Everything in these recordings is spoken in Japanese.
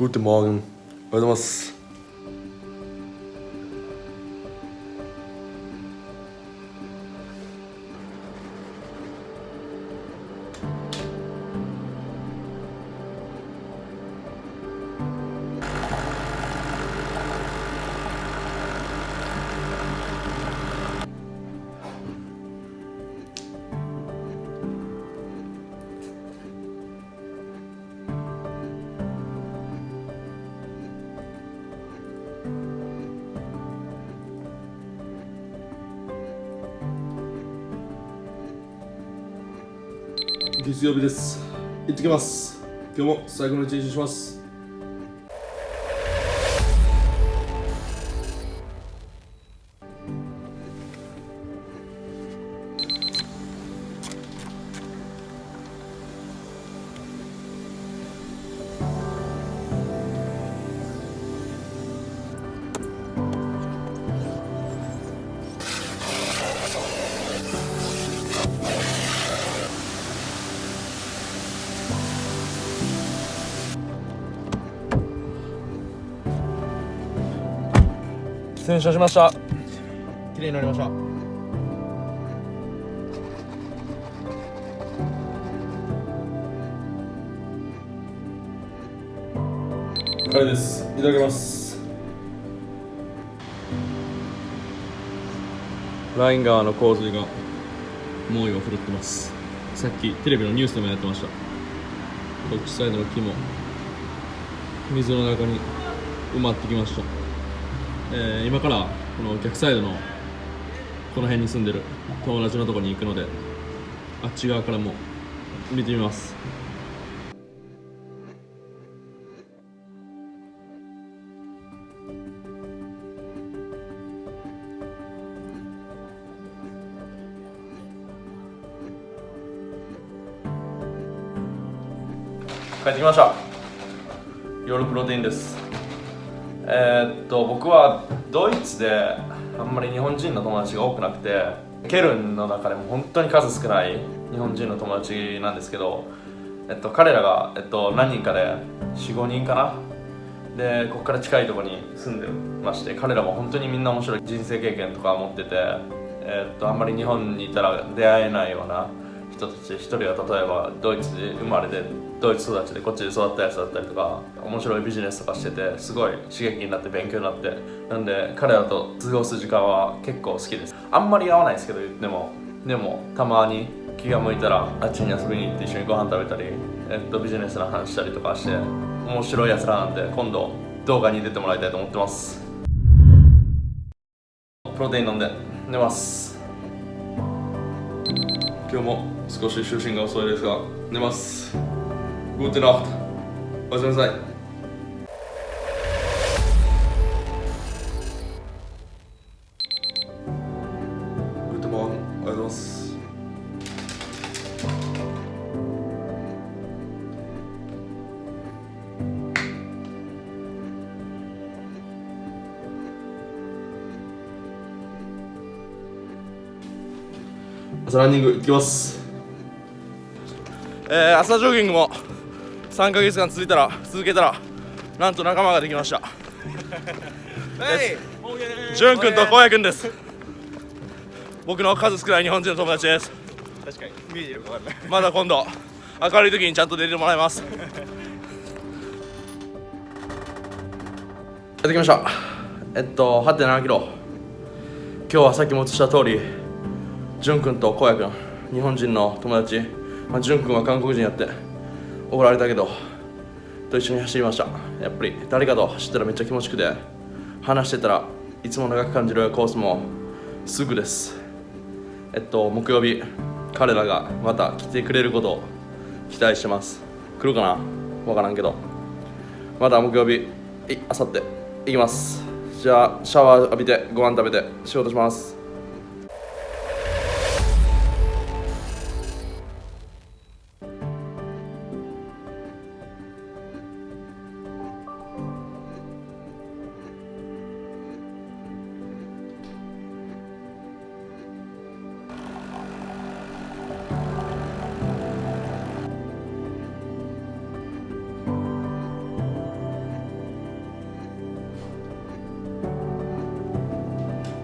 Guten Morgen. おは月曜日です。行ってきます。今日も最後の一日にします。洗車しました。綺麗になりました。カレーです。いただきます。ライン川の洪水が猛威を振るってます。さっきテレビのニュースでもやってました。こっちサイドの木も水の中に埋まってきました、えー今からこの逆サイドのこの辺に住んでる友達のとこに行くのであっち側からも見てみます。帰ってきました。夜プロテインです。えーっと僕はドイツであんまり日本人の友達が多くなくてケルンの中でも本当に数少ない日本人の友達なんですけど、えっと、彼らが、えっと、何人かで45人かな？でここから近いところに住んでまして彼らも本当にみんな面白い人生経験とか持ってて、えっとあんまり日本にいたら出会えないような人たち一人は例えばドイツで生まれてドイツ育ちでこっちで育ったやつだったりとか面白いビジネスとかしててすごい刺激になって勉強になってなんで彼らと過ごす時間は結構好きです。あんまり会わないですけど言っても。でもたまに気が向いたらあっちに遊びに行って一緒にご飯食べたり、えっと、ビジネスの話したりとかして面白いやつらなんで今度動画に出てもらいたいと思ってます。プロテイン飲んで寝ます。今日も少し就寝が遅いですが寝ますグーテナフトおやすみなさい Guten Morgen. おはようございます。朝ランニング行きます。えー、朝ジョギングも3ヶ月間続いたら続けたらなんと仲間ができました。ジュン君とコウヤ君です。僕の数少ない日本人の友達です。確かに。見えてるか分かんない。まだ今度明るい時にちゃんと出てもらいます。やってきました。えっと8 7キロ。今日はさっきも映した通りジュン君とコウヤ君日本人の友達、まあ、君は韓国人やって怒られたけどと一緒に走りました。やっぱり誰かと走ったらめっちゃ気持ちよくて話してたらいつも長く感じるコースもすぐです。えっと木曜日彼らがまた来てくれることを期待してます。来るかな？わからんけど。また木曜日あさって行きます。じゃあシャワー浴びてご飯食べて仕事します。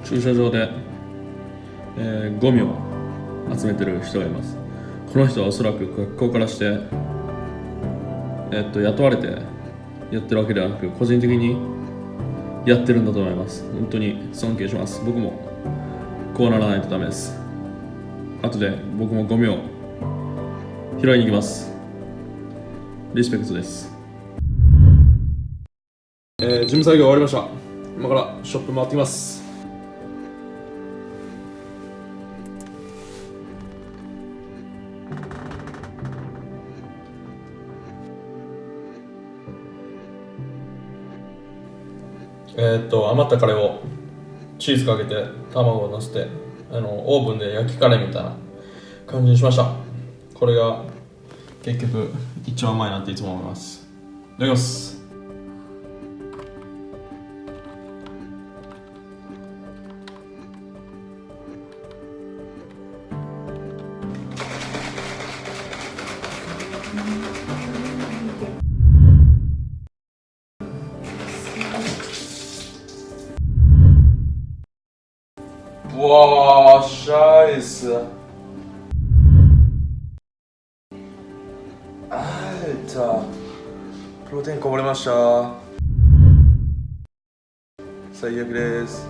駐車場で、えーゴミを集めてる人がいます。この人はおそらく学校からしてえっと雇われてやってるわけではなく個人的にやってるんだと思います。本当に尊敬します。僕もこうならないとダメです。後で僕もゴミを拾いに行きます。リスペクトです。えー、事務作業終わりました。今からショップ回ってきます。えーっと余ったカレーをチーズかけて卵をのせてあのオーブンで焼きカレーみたいな感じにしました。これが結局一番うまいなっていつも思います。いただきます。うわーシャイスあーいたプロテインこぼれました最悪です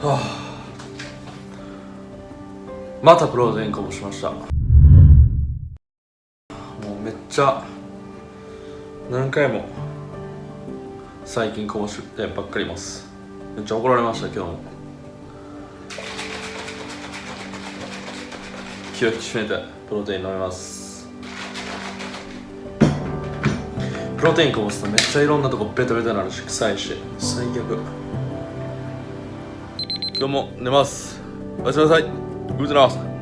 はあまたプロテインこぼしましたもうめっちゃ何回も最近こぼしてばっかりいます。めっちゃ怒られました今日も。気を引き締めてプロテイン飲みます。プロテインこぼすとめっちゃいろんなとこベトベトになるし臭いし。最悪。今日も寝ます。おやすみなさい。グッドナイト。